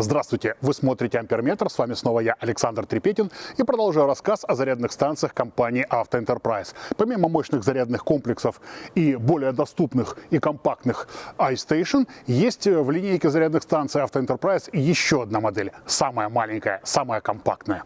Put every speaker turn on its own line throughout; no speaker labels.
Здравствуйте! Вы смотрите Амперметр. С вами снова я, Александр Трепетин, и продолжаю рассказ о зарядных станциях компании Автоэнтерпрайз. Помимо мощных зарядных комплексов и более доступных и компактных iStation, есть в линейке зарядных станций Автоэнтерпрайз еще одна модель. Самая маленькая, самая компактная.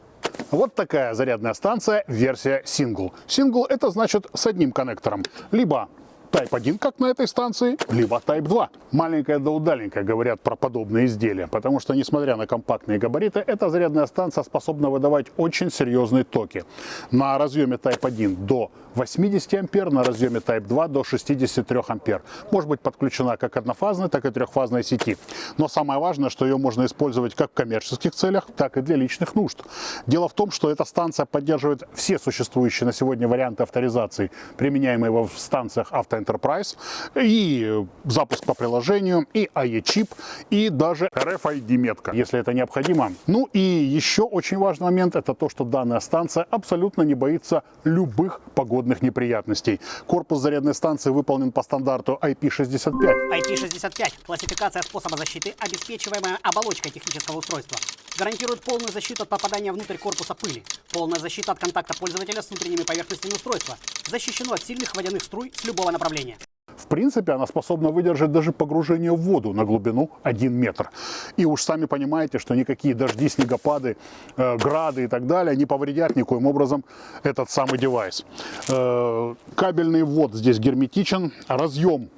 Вот такая зарядная станция, версия Single. Single это значит с одним коннектором. Либо Type 1, как на этой станции, либо Type 2. Маленькая да удаленькая говорят про подобные изделия, потому что, несмотря на компактные габариты, эта зарядная станция способна выдавать очень серьезные токи. На разъеме Type 1 до 80 ампер, на разъеме Type 2 до 63 ампер. Может быть подключена как однофазной, так и трехфазной сети. Но самое важное, что ее можно использовать как в коммерческих целях, так и для личных нужд. Дело в том, что эта станция поддерживает все существующие на сегодня варианты авторизации, применяемые в станциях автоинтернета Enterprise, и запуск по приложению, и AE-чип, и даже RFID-метка, если это необходимо. Ну и еще очень важный момент, это то, что данная станция абсолютно не боится любых погодных неприятностей. Корпус зарядной станции выполнен по стандарту IP65.
IP65 – классификация способа защиты, обеспечиваемая оболочкой технического устройства. Гарантирует полную защиту от попадания внутрь корпуса пыли, полная защита от контакта пользователя с внутренними поверхностями устройства, защищено от сильных водяных струй с любого направления направления.
В принципе, она способна выдержать даже погружение в воду на глубину 1 метр. И уж сами понимаете, что никакие дожди, снегопады, э, грады и так далее не повредят никоим образом этот самый девайс. Э, кабельный ввод здесь герметичен, разъем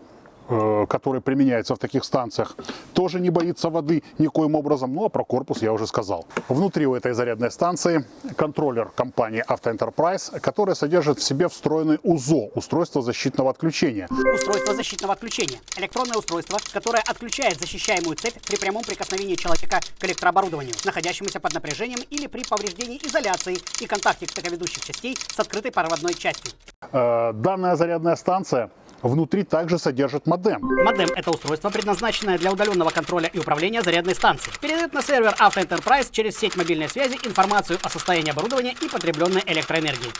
который применяется в таких станциях, тоже не боится воды никоим образом. Ну а про корпус я уже сказал. Внутри у этой зарядной станции контроллер компании Auto Enterprise, который содержит в себе встроенный УЗО, устройство защитного отключения.
Устройство защитного отключения. Электронное устройство, которое отключает защищаемую цепь при прямом прикосновении человека к электрооборудованию, находящемуся под напряжением или при повреждении изоляции и контакте токоведущих частей с открытой проводной частью.
Э, данная зарядная станция Внутри также содержит модем.
Модем – это устройство, предназначенное для удаленного контроля и управления зарядной станцией. Передает на сервер Auto Enterprise через сеть мобильной связи информацию о состоянии оборудования и потребленной электроэнергии.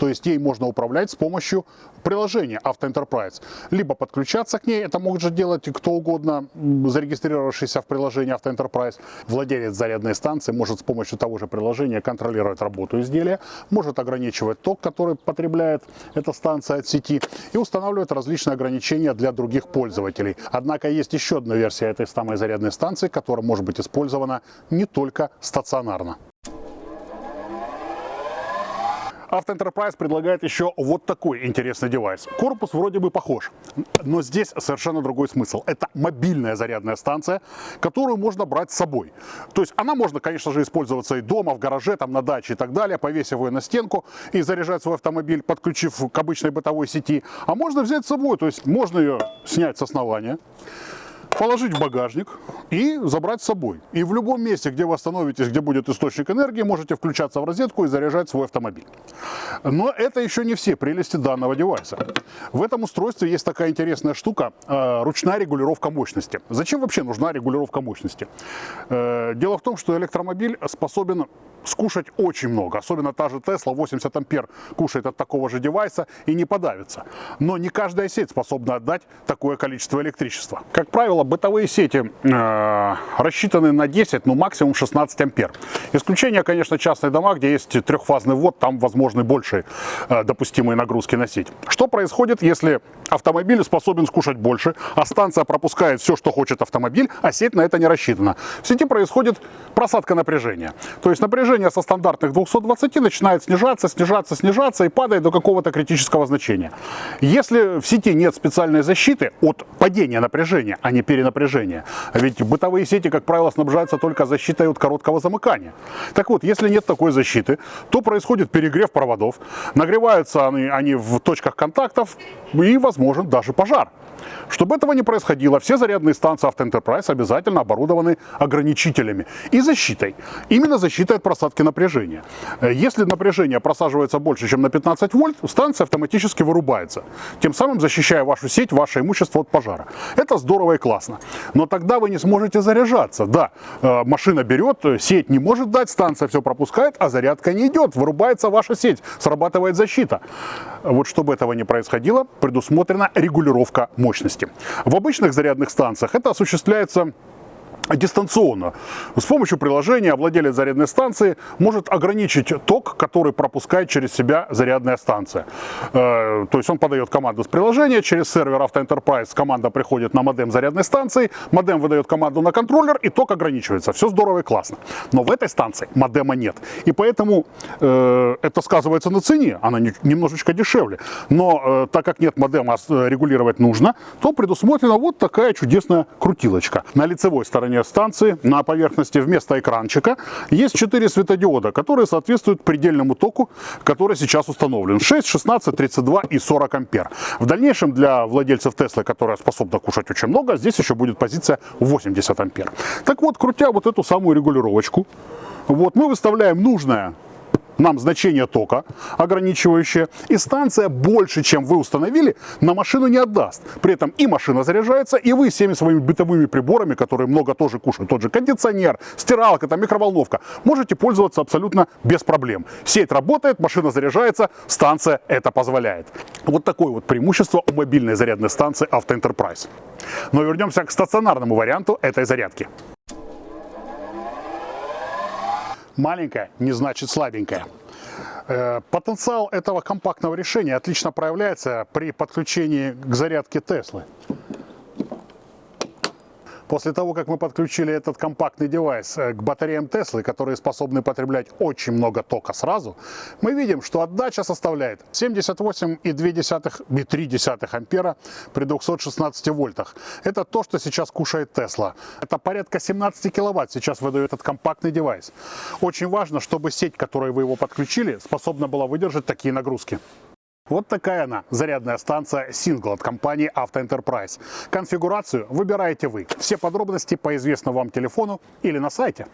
То есть ей можно управлять с помощью приложения Auto Enterprise. Либо подключаться к ней, это может делать кто угодно, зарегистрировавшийся в приложении Auto Enterprise. Владелец зарядной станции может с помощью того же приложения контролировать работу изделия, может ограничивать ток, который потребляет эта станция от сети, и устанавливать различные ограничения для других пользователей. Однако есть еще одна версия этой самой зарядной станции, которая может быть использована не только стационарно. Auto предлагает еще вот такой интересный девайс. Корпус вроде бы похож, но здесь совершенно другой смысл. Это мобильная зарядная станция, которую можно брать с собой. То есть она можно, конечно же, использоваться и дома, в гараже, там на даче и так далее, повесив ее на стенку и заряжать свой автомобиль, подключив к обычной бытовой сети. А можно взять с собой, то есть можно ее снять с основания, положить в багажник и забрать с собой. И в любом месте, где вы остановитесь, где будет источник энергии, можете включаться в розетку и заряжать свой автомобиль. Но это еще не все прелести данного девайса. В этом устройстве есть такая интересная штука, э, ручная регулировка мощности. Зачем вообще нужна регулировка мощности? Э, дело в том, что электромобиль способен скушать очень много. Особенно та же Tesla 80 ампер кушает от такого же девайса и не подавится. Но не каждая сеть способна отдать такое количество электричества. Как правило, бытовые сети э, рассчитаны на 10, ну максимум 16 ампер. Исключение, конечно, частные дома, где есть трехфазный ввод, там возможны большие э, допустимые нагрузки на сеть. Что происходит, если автомобиль способен скушать больше, а станция пропускает все, что хочет автомобиль, а сеть на это не рассчитана? В сети происходит просадка напряжения. То есть напряжение напряжение со стандартных 220 начинает снижаться, снижаться, снижаться и падает до какого-то критического значения. Если в сети нет специальной защиты от падения напряжения, а не перенапряжения, ведь бытовые сети, как правило, снабжаются только защитой от короткого замыкания. Так вот, если нет такой защиты, то происходит перегрев проводов, нагреваются они, они в точках контактов и возможен даже пожар. Чтобы этого не происходило, все зарядные станции Enterprise обязательно оборудованы ограничителями и защитой. Именно защитой от просадки напряжения. Э, если напряжение просаживается больше, чем на 15 вольт, станция автоматически вырубается, тем самым защищая вашу сеть, ваше имущество от пожара. Это здорово и классно. Но тогда вы не сможете заряжаться. Да, э, машина берет, сеть не может дать, станция все пропускает, а зарядка не идет, вырубается ваша сеть, срабатывает защита. Вот чтобы этого не происходило, предусмотрена регулировка мощности. В обычных зарядных станциях это осуществляется дистанционно. С помощью приложения владелец зарядной станции может ограничить ток, который пропускает через себя зарядная станция. Э, то есть он подает команду с приложения, через сервер Enterprise команда приходит на модем зарядной станции, модем выдает команду на контроллер и ток ограничивается. Все здорово и классно. Но в этой станции модема нет. И поэтому э, это сказывается на цене, она не, немножечко дешевле. Но э, так как нет модема, а регулировать нужно, то предусмотрена вот такая чудесная крутилочка. На лицевой стороне станции на поверхности вместо экранчика есть 4 светодиода, которые соответствуют предельному току, который сейчас установлен. 6, 16, 32 и 40 ампер. В дальнейшем для владельцев Теслы, которая способна кушать очень много, здесь еще будет позиция 80 ампер. Так вот, крутя вот эту самую регулировочку, вот мы выставляем нужное нам значение тока ограничивающее, и станция больше, чем вы установили, на машину не отдаст. При этом и машина заряжается, и вы всеми своими бытовыми приборами, которые много тоже кушают, тот же кондиционер, стиралка, там, микроволновка, можете пользоваться абсолютно без проблем. Сеть работает, машина заряжается, станция это позволяет. Вот такое вот преимущество у мобильной зарядной станции Auto Enterprise. Но вернемся к стационарному варианту этой зарядки. Маленькая не значит слабенькая. Э, потенциал этого компактного решения отлично проявляется при подключении к зарядке Теслы. После того, как мы подключили этот компактный девайс э, к батареям Теслы, которые способны потреблять очень много тока сразу, мы видим, что отдача составляет 78,2-3 ампера при 216 вольтах. Это то, что сейчас кушает Тесла. Это порядка 17 киловатт сейчас выдает этот компактный девайс. Очень важно, чтобы сеть, которой вы его подключили, способна была выдержать такие нагрузки. Вот такая она, зарядная станция Single от компании Auto Enterprise. Конфигурацию выбираете вы. Все подробности по известному вам телефону или на сайте.